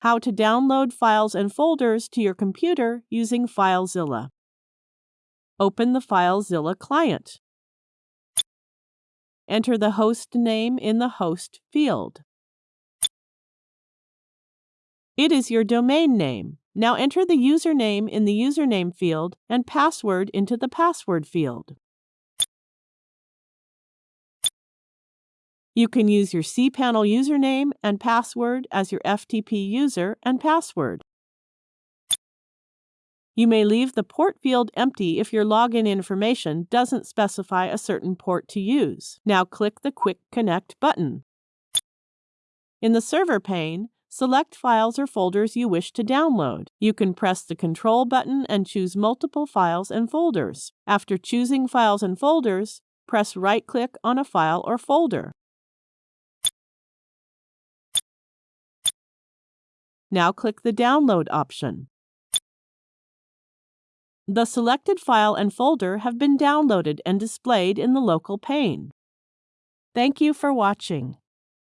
How to download files and folders to your computer using FileZilla. Open the FileZilla client. Enter the host name in the host field. It is your domain name. Now enter the username in the username field and password into the password field. You can use your cPanel username and password as your FTP user and password. You may leave the port field empty if your login information doesn't specify a certain port to use. Now click the Quick Connect button. In the Server pane, select files or folders you wish to download. You can press the Control button and choose multiple files and folders. After choosing files and folders, press right-click on a file or folder. Now click the Download option. The selected file and folder have been downloaded and displayed in the local pane. Thank you for watching.